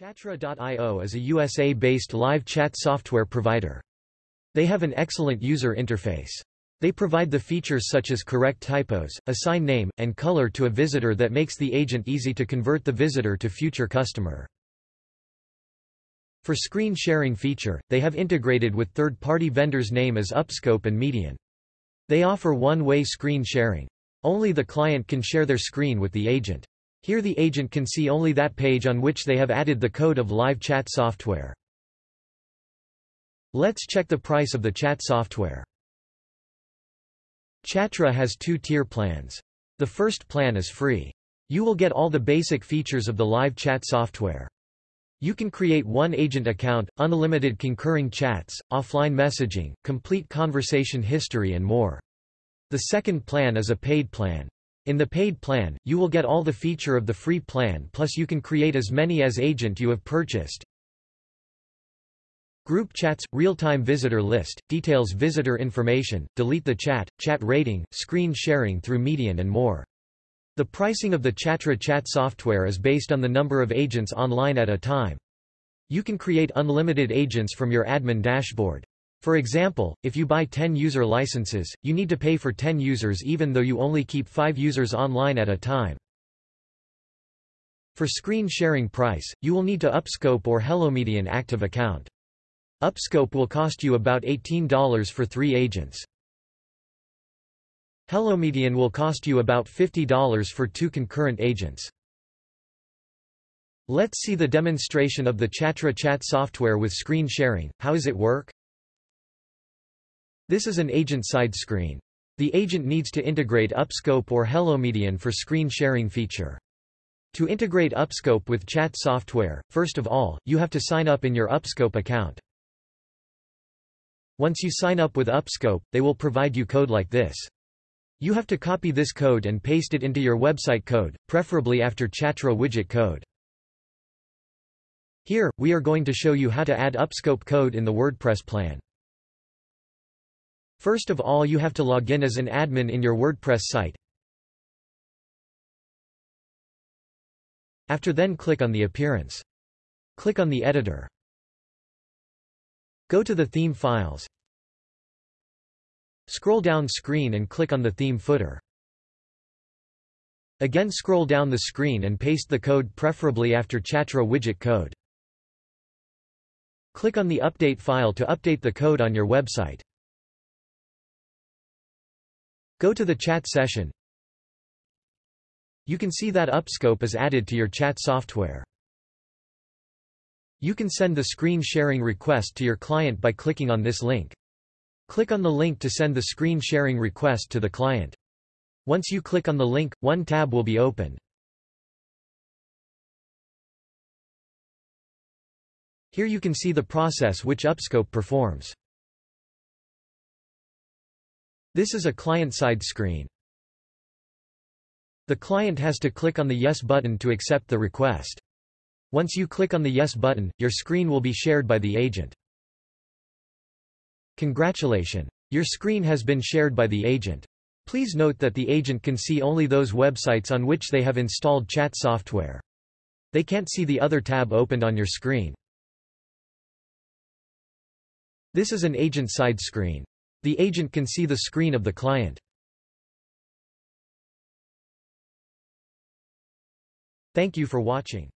Chatra.io is a USA-based live chat software provider. They have an excellent user interface. They provide the features such as correct typos, assign name, and color to a visitor that makes the agent easy to convert the visitor to future customer. For screen sharing feature, they have integrated with third-party vendors name as Upscope and Median. They offer one-way screen sharing. Only the client can share their screen with the agent. Here the agent can see only that page on which they have added the code of live chat software. Let's check the price of the chat software. Chatra has two tier plans. The first plan is free. You will get all the basic features of the live chat software. You can create one agent account, unlimited concurring chats, offline messaging, complete conversation history and more. The second plan is a paid plan. In the paid plan, you will get all the feature of the free plan plus you can create as many as agent you have purchased. Group chats, real-time visitor list, details visitor information, delete the chat, chat rating, screen sharing through Median and more. The pricing of the Chatra chat software is based on the number of agents online at a time. You can create unlimited agents from your admin dashboard. For example, if you buy 10 user licenses, you need to pay for 10 users even though you only keep 5 users online at a time. For screen sharing price, you will need to Upscope or HelloMedian active account. Upscope will cost you about $18 for 3 agents. HelloMedian will cost you about $50 for 2 concurrent agents. Let's see the demonstration of the Chatra chat software with screen sharing. How does it work? This is an agent-side screen. The agent needs to integrate Upscope or HelloMedian for screen sharing feature. To integrate Upscope with chat software, first of all, you have to sign up in your Upscope account. Once you sign up with Upscope, they will provide you code like this. You have to copy this code and paste it into your website code, preferably after Chatra widget code. Here, we are going to show you how to add Upscope code in the WordPress plan. First of all you have to log in as an admin in your WordPress site. After then click on the appearance. Click on the editor. Go to the theme files. Scroll down screen and click on the theme footer. Again scroll down the screen and paste the code preferably after Chatra widget code. Click on the update file to update the code on your website. Go to the chat session. You can see that Upscope is added to your chat software. You can send the screen sharing request to your client by clicking on this link. Click on the link to send the screen sharing request to the client. Once you click on the link, one tab will be opened. Here you can see the process which Upscope performs. This is a client-side screen. The client has to click on the Yes button to accept the request. Once you click on the Yes button, your screen will be shared by the agent. Congratulations! Your screen has been shared by the agent. Please note that the agent can see only those websites on which they have installed chat software. They can't see the other tab opened on your screen. This is an agent side screen. The agent can see the screen of the client. Thank you for watching.